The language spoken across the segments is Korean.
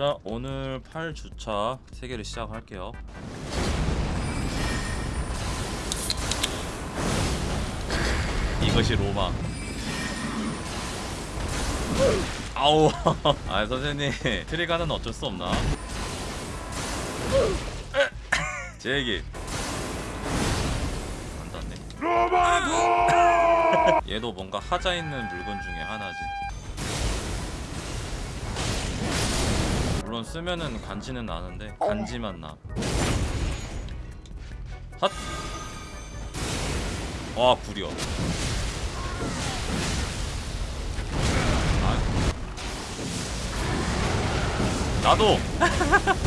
자 오늘 8주차 3개를 시작할게요. 이것이 로마. 아우. 아 선생님 트리가는 어쩔 수 없나? 제 얘기. 안 닿네. 얘도 뭔가 하자 있는 물건 중에 하나지 물론 쓰면은 간지는 나는데 간지만 나. 핫! 와 불이요 아. 나도!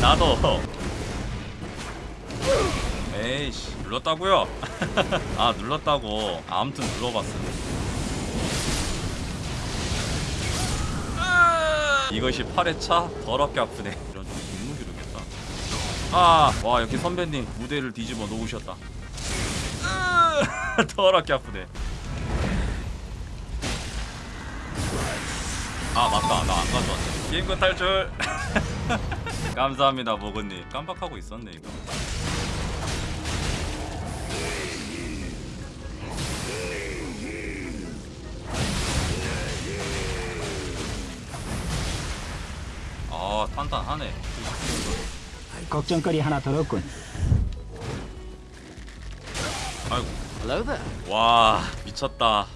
나도! 에이씨 눌렀다고요? 아 눌렀다고. 아무튼 눌러봤어 이것이 8회차? 더럽게 아프네. 이런 좀 눈무기로겠다. 아와 여기 선배님 무대를 뒤집어 놓으셨다. 더럽게 아프네. 아 맞다. 나 안 가져왔네. 게임권 탈출. 감사합니다 모건님. 깜빡하고 있었네 이거 아 탄탄하네 걱정거리 하나 덜 없군. 아이고 Hello there. 와 미쳤다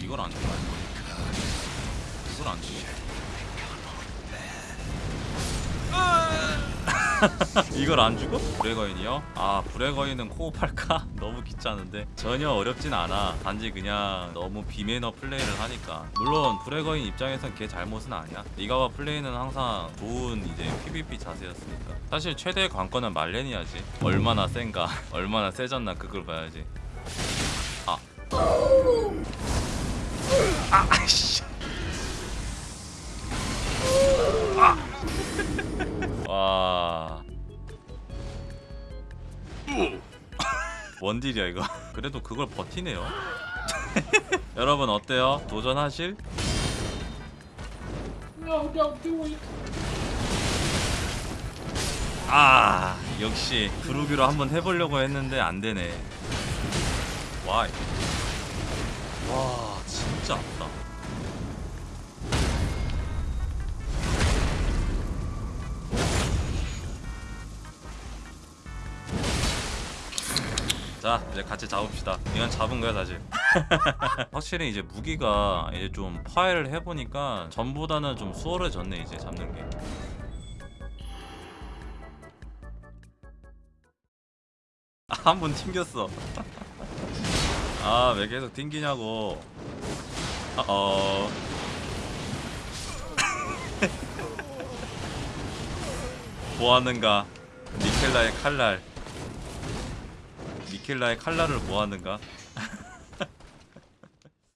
이걸 안 줘. 이걸 안 줘. 이걸 안 주고? 브레거인이요? 아 브레거인은 코업할까? 너무 귀찮은데? 전혀 어렵진 않아. 단지 그냥 너무 비매너 플레이를 하니까. 물론 브레거인 입장에선 걔 잘못은 아니야. 이가와 플레이는 항상 좋은 이제 PVP 자세였으니까. 사실 최대의 관건은 말렌이야지. 얼마나 센가? 얼마나 세졌나 그걸 봐야지. 아. 아씨 원딜이야 이거. 그래도 그걸 버티네요. 여러분 어때요? 도전하실? 아 역시 브루기로 한번 해보려고 했는데 안되네. 와이. 와 진짜 아프다 자 이제 같이 잡읍시다. 이건 잡은 거야 사실. 확실히 이제 무기가 이제 좀 파해를 해보니까 전보다는 좀 수월해졌네 이제 잡는 게. 한번 튕겼어. 아 왜 계속 튕기냐고. 어. 뭐하는가? 니켈라의 칼날 니켈라의 칼날을 뭐하는가